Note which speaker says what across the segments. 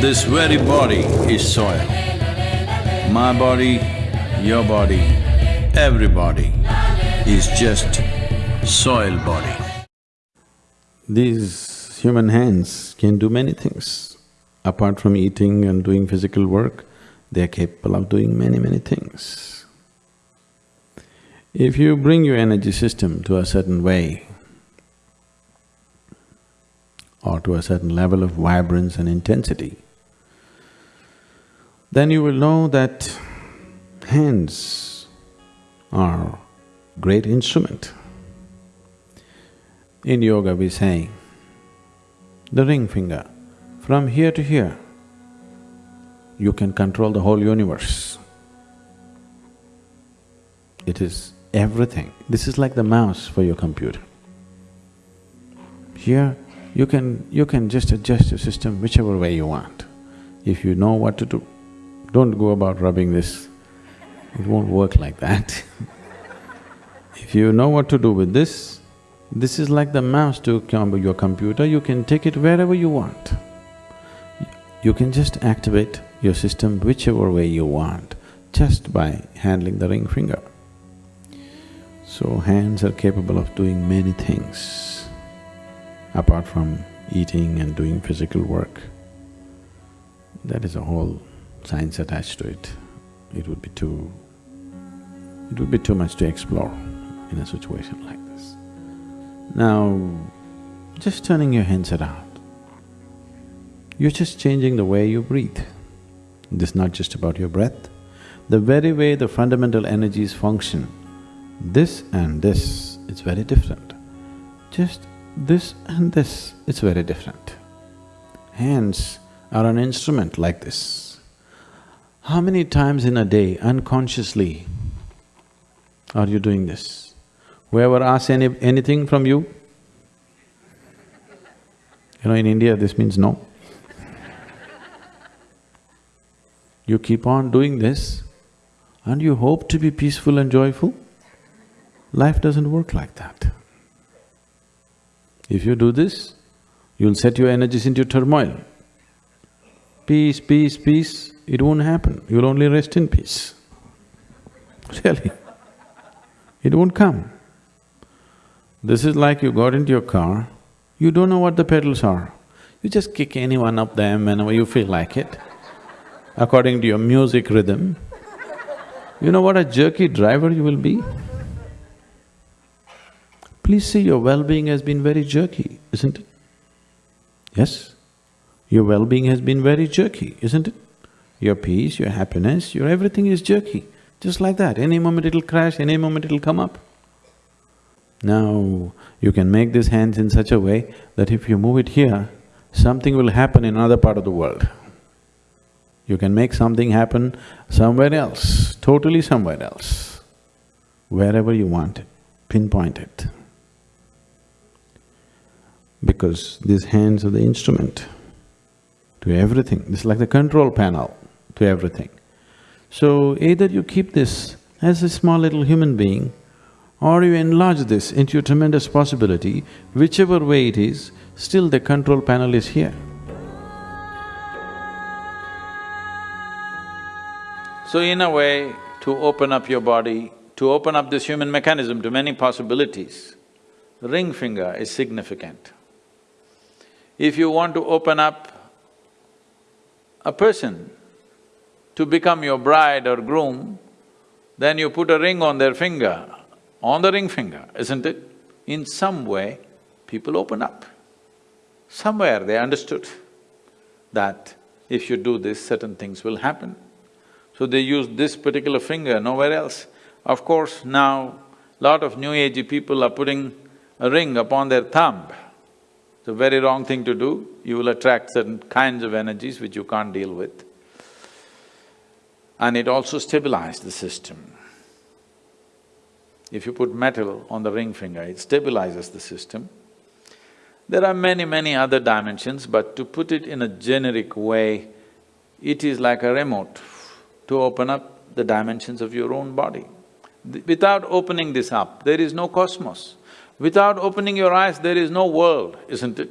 Speaker 1: This very body is soil. My body, your body, everybody is just soil body.
Speaker 2: These human hands can do many things. Apart from eating and doing physical work, they are capable of doing many, many things. If you bring your energy system to a certain way or to a certain level of vibrance and intensity, then you will know that hands are great instrument. In yoga we say, the ring finger, from here to here, you can control the whole universe. It is everything. This is like the mouse for your computer. Here, you can… you can just adjust your system whichever way you want, if you know what to do. Don't go about rubbing this, it won't work like that If you know what to do with this, this is like the mouse to your computer, you can take it wherever you want. You can just activate your system whichever way you want, just by handling the ring finger. So hands are capable of doing many things, apart from eating and doing physical work. That is a whole science attached to it, it would be too… it would be too much to explore in a situation like this. Now, just turning your hands around, you're just changing the way you breathe. This is not just about your breath, the very way the fundamental energies function, this and this, it's very different. Just this and this, it's very different. Hands are an instrument like this. How many times in a day unconsciously are you doing this? Whoever asks any… anything from you? You know, in India this means no. You keep on doing this and you hope to be peaceful and joyful? Life doesn't work like that. If you do this, you'll set your energies into turmoil. Peace, peace, peace, it won't happen, you'll only rest in peace. Really, it won't come. This is like you got into your car, you don't know what the pedals are. You just kick any one of them whenever you feel like it, according to your music rhythm. You know what a jerky driver you will be? Please see, your well-being has been very jerky, isn't it? Yes? Your well-being has been very jerky, isn't it? Your peace, your happiness, your everything is jerky, just like that. Any moment it'll crash, any moment it'll come up. Now, you can make these hands in such a way that if you move it here, something will happen in another part of the world. You can make something happen somewhere else, totally somewhere else, wherever you want it, pinpoint it. Because these hands are the instrument to everything, is like the control panel to everything. So either you keep this as a small little human being or you enlarge this into a tremendous possibility, whichever way it is, still the control panel is here. So in a way, to open up your body, to open up this human mechanism to many possibilities, ring finger is significant. If you want to open up a person to become your bride or groom, then you put a ring on their finger, on the ring finger, isn't it? In some way, people open up. Somewhere they understood that if you do this, certain things will happen. So they use this particular finger, nowhere else. Of course, now a lot of new agey people are putting a ring upon their thumb. It's a very wrong thing to do, you will attract certain kinds of energies which you can't deal with and it also stabilized the system. If you put metal on the ring finger, it stabilizes the system. There are many, many other dimensions, but to put it in a generic way, it is like a remote to open up the dimensions of your own body. Without opening this up, there is no cosmos. Without opening your eyes, there is no world, isn't it?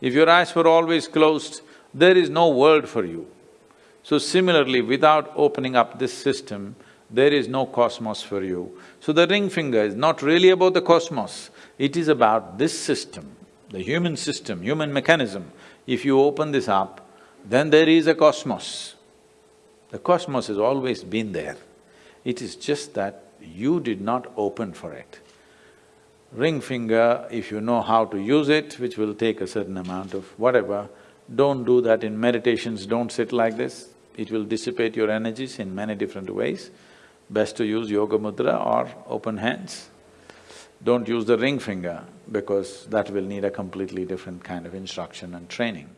Speaker 2: If your eyes were always closed,
Speaker 1: there is no world for you. So similarly, without opening up this system, there is no cosmos for you. So the ring finger is not really about the cosmos, it is about this system, the human system, human mechanism. If you open this up, then there is a cosmos. The cosmos has always been there. It is just that you did not open for it. Ring finger, if you know how to use it, which will take a certain amount of whatever, don't do that in meditations, don't sit like this. It will dissipate your energies in many different ways. Best to use yoga mudra or open hands. Don't use the ring finger because that will need a completely different kind of instruction and training.